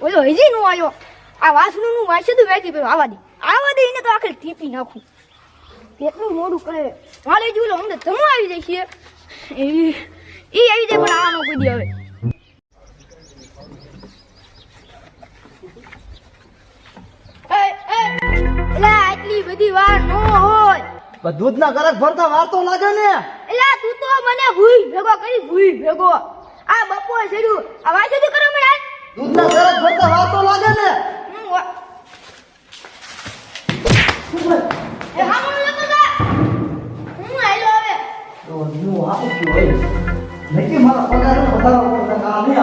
ઓલો હજી નું આવ્યો આ વાસણું નું વાસી તો વેચી પેલું આવા દે આવા દે એને તો આખરે ટીપી નાખું કેટલું મોડું કરે વાલે જોઈ લો અમને તમે આવી જશે એ ઈ આવી જાય પણ આવાનો કોઈ દી હવે એ, એ, આટલી બધી વાર નો હોય પણ દૂધના ગરક ભરતા વાર તો લાગે ને એટલે તું તો મને ભૂઈ ભેગો કરી ભૂઈ ભેગો આ બપોર છેડું આ વાસી કરો મને ગરક હું આપું છું ભાઈ નક્કી મારા પગાર વધારવા કામ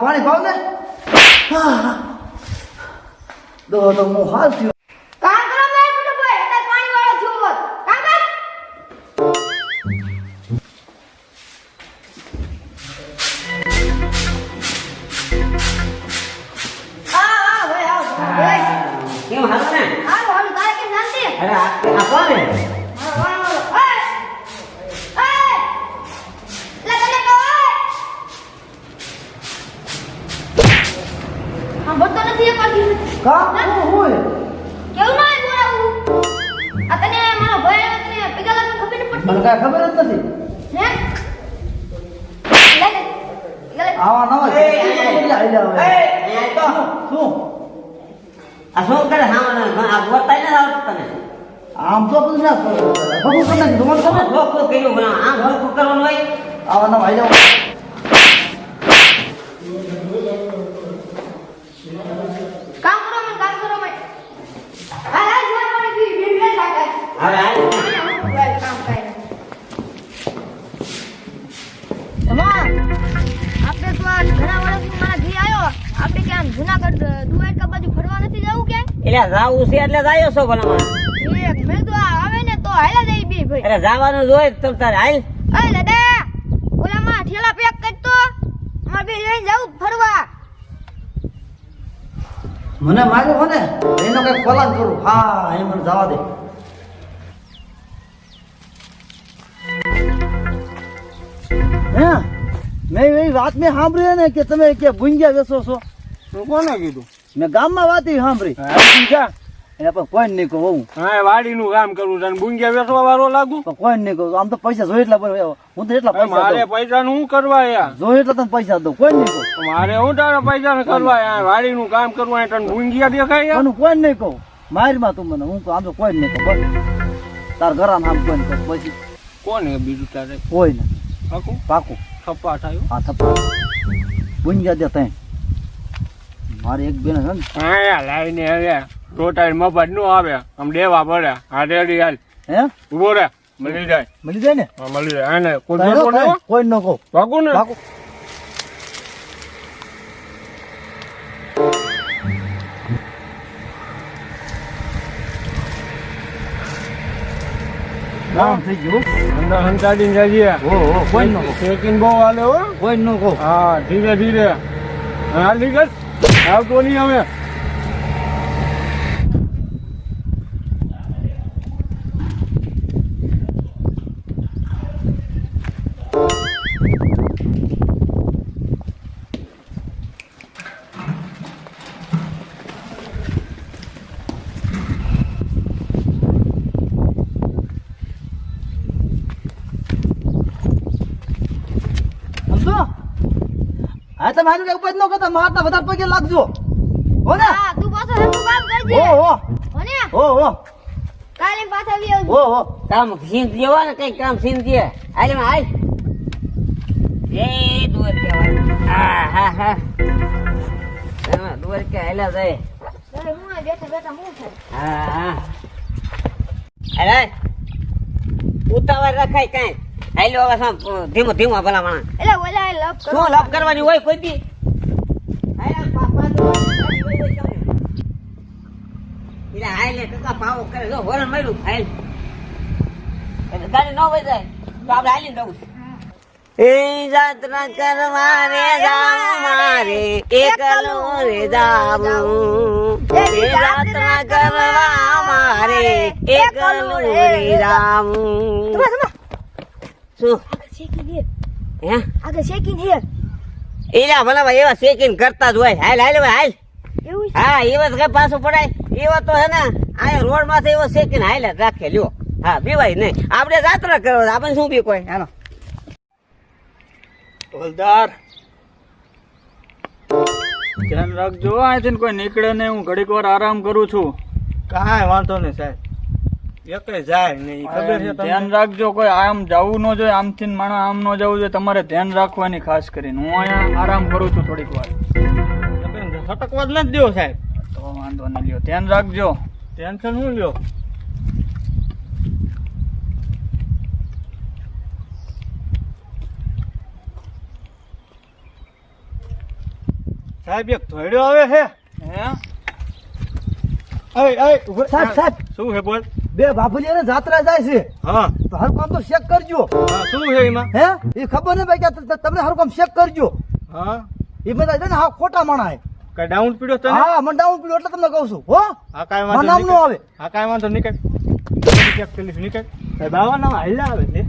પાણી ભાવ ને હાલ થયો કેમ હાલો ને હાલો હાલો તારે કેમ શાંતિ અરે આ આ કોણ હે? ખબર નહીં પડતી ખબર જ નથી આવા નવા. શું આ શું કરે? આ નથી તને. આમ તો બધું ના ભગું કરી નાખ્યું. તમે ખબર? ધોકો ભલા. આમ ધોકો કરવાનું હોય? આવા નવા આઈ જાવ. કામ કરો મને કામ કરો મને આ આ જોર પાણી પી બે બે લાગે હવે હાલ. કામ કરે તમાર આપણે તો આ ઘણા વર્ષથી મારા ઘી આવ્યો આપણે કે આમ જુનાગઢ દ્વારકા બાજુ ફરવા જવું કે એટલે જાવું છે એટલે જાયો છો ભલા. એ મેં તો આવે ને તો હાલા જઈ બી ભાઈ. અરે જવાનું જોય તમ તારે હાલ. અરે દાદા ઓલામાં ઠેલા પેક કરતો અમાર બે લઈને જાવું ફરવા. મને માર્યો હો ને એનો કઈ પલાન કરું. હા એ મને જવા દે. હે? મેં એવી વાત મેં સાંભળી ને કે તમે કે ભૂંગ્યા વેચો છો. તું કોને કીધું? મેં ગામમાં વાત સાંભળી. એટલે પણ કોઈ નહીં કહું હું. હા વાડીનું કામ કરું છું બુંગિયા વેચવા વાળો લાગુ? પણ કોઈ નહીં કહું. આમ તો પૈસા જોઈએ એટલા હું તો એટલા પૈસા મારે પૈસા નું શું કરવા યાર? જોઈએ એટલા તને પૈસા દઉં કોઈ નહીં કહું. મારે હું તારા પૈસા ને કરવા યાર? વાડીનું કામ કરવું તને બુંગિયા દેખાય યાર? કોઈ નહીં કહું. મારીમાં તું મને હું આમ તો કોઈ નહીં કહું તાર ઘર આમ કોઈ નહીં કહું પછી. કોને બીજું તારે? કોઈ નહીં. પાકું? પાકું. થપ્પા થાય હા. થપ્પા. ગુંજા દે તઈ. મારી એક બેન છે ને. હા લાઈને હવે ટોટાલ મફતનું આવે. આમ દેવા પડે. હા રેડી હાલ. હે? ઊભો રે. મળી જાય. મળી જાય ને? હા, મળી જાય. હા ને કોઈ નો. તઈ, કોઈ નો કો પાકું ને? પાકું કામ થઈ ગયું અંદર હંતાડીને જઈએ. હો હો કોઈ ન કહું. બહુ હાલે હો. કોઈ ન કહું. હા ધીરે ધીરે. હા લીગત આવતો નહીં હવે સમજો હા તમે આનું ઉપજ ન કરતા મારતા વધારે પગે લાગજો. હો ને? હા તું પાછો હરખું કામ કરજે. ઓ હો. હો ને? ઓ હો. કાલે પાછો આવી આવજો. ઓ હો. કામ સીન દેવા ને કઈ કામ સીન દે. આલે માં આય એ દૂર કે આ હા હા એમાં દૂર કે આલા જાય. અરે હું બેઠા બેઠા હું થાય? હા હા. અરે ઉતાવળ રખાય કાંઈ. હાલો હવે ધીમો ધીમો ભલા માણસ એટલે ઓલા લપ કરો શું લપ કરવાની હોય કોઈ દી કરવા રે જાવ મારે એકલો રે શું? શેકી હે હે? આગળ શેકીન હે એલા ભલા ભાઈ એવા શેકીને કરતા જ હોય. હાલ હાલ ભાઈ હાલ. એવું છે? હા એવા કઈ પાછું પડાય? એવા તો હે ને આ રોડમાંથી એવો શેકીને હાલ જ રાખે લ્યો. હા બીવાય નહીં. આપણે જાત્રા કરો આપણે શું બી કોઈ? હાલો. હવલદાર ધ્યાન રાખજો અહીંથી કોઈ નીકળે નહીં. હું ઘડીક વાર આરામ કરું છું. કાંઈ વાંધો નહીં સાહેબ. ધ્યાન રાખજો કોઈ આમ જવું ન જોઈએ આમથી માણસ આમ ન જવું જોઈએ તમારે ધ્યાન રાખવાની ખાસ કરીને. હું અહીંયા આરામ કરું છું થોડીક વાર. સટકવા જ નથી સાહેબ. તો વાંધો નહીં લ્યો. ધ્યાન રાખજો. ટેન્શન શું લ્યો? સાહેબ એક ધોયડો આવે છે. હે? અય અય સાહેબ સાહેબ. શું છે બોલ? બે બાફુલિયાને જાત્રા જાય છે. હા. તો હર કામ તો ચેક કરજો. શું છે એમાં? હે? એ ખબર ને ભાઈ કે તમને હર કામ ચેક કરજો. હા. એ બધા છે ને હા ખોટા માણા હે. કઈ ડાઉન પીડ્યો તને? હા મને ડાઉન પીડ્યો એટલે તમને કહું છું હો. હા કાંઈ વાંધો નામ નો આવે. હા કઈ વાંધો નીકળ. ચેક કરી લઈશ નીકળ. બાવા નામ હાલ્યા આવે છે?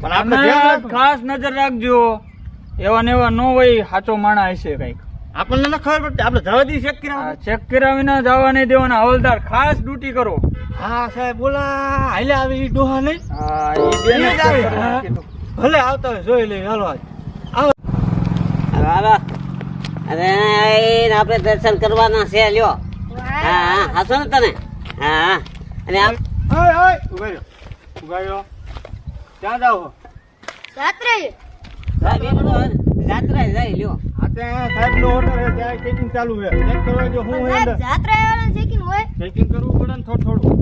પણ આપણે. ખાસ નજર રાખજો. એવા ને એવા ન હોય સાચો માણસ હશે કંઈક. આપણને ન ખબર પડતી આપણે જવા દઈએ ચેક કર્યા ચેક કરાવી ના જવા નહીં દેવાના હવલદાર ખાસ ડ્યુટી કરો. હા સાહેબ બોલા હાલે આવી ઈ ડોહા નહીં હા એ બેને જ આવે. ભલે આવતા હોય જોઈ લઈ હાલો આપડે હાલો અરે આપણે દર્શન કરવાના છે લ્યો. હા હા હાસો ને તને હા અને ઓય ઓય ક્યાં જાવ જાત્રા લ્યો. ત્યાં સાહેબ નો ઓર્ડર છે ત્યાં ચેકિંગ ચાલુ છે. ચેક કરવા જો હું સાહેબ અંદર. જાત્રા વાળા શેકી હોય? ચેકિંગ કરવું પડે ને થોડું થોડું.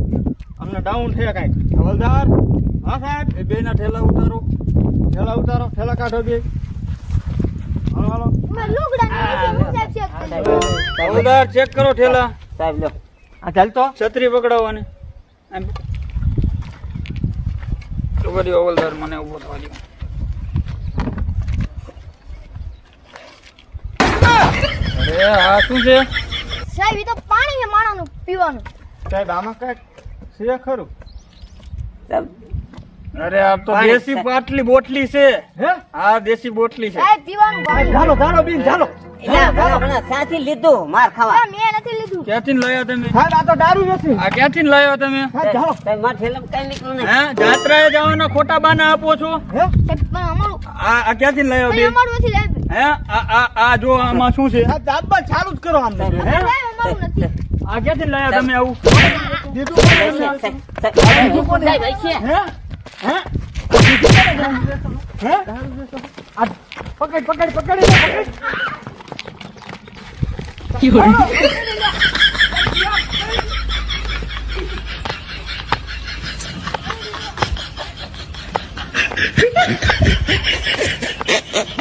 અમને ડાઉન છે કાંઈક હવલદાર? હા સાહેબ. એ બે ના ઠેલા ઉતારો. ઠેલા ઉતારો. ઠેલા કાઢો બે. હાલો હવલદાર ચેક કરો ઠેલા. સાહેબ લ્યો આ ચાલતો છત્રી પકડાવવાની. એમ. તો વળી હવલદાર મને ઊભો થવા દો. આ શું છે? સાહેબ એ તો પાણી છે માણાનું પીવાનું. સાહેબ આમાં કાંઈક છે ખરું? અરે આ તો દેશી પાટલી બોટલી છે. હે? આ દેશી બોટલી છે. સાહેબ પીવાનું પાણી. ચાલો ચાલો બીન ચાલો એટલે ભલા ભલા સાથી લીધું? માર ખાવા. મેં નથી લીધું. ક્યાંથી લાયા તમે? સાહેબ આ તો દારૂ નથી. આ ક્યાંથી લાવ્યા તમે? સાહેબ માર ઠેલામાં કઈ નીકળ્યું નહીં. હે જાત્રાએ જવાના ખોટા બાના આપો છો? હે? પણ અમારું આ આ ક્યાંથી અમારું નથી સાહેબ. હે? આ આ આ જો આમાં શું છે? આ દાબા ચાલુ જ કરો આમ. હે? આ ક્યાંથી લાયા તમે આવું? દીધું. હે? હે? હે? આ પકડ પકડ પકડ એને પકડ.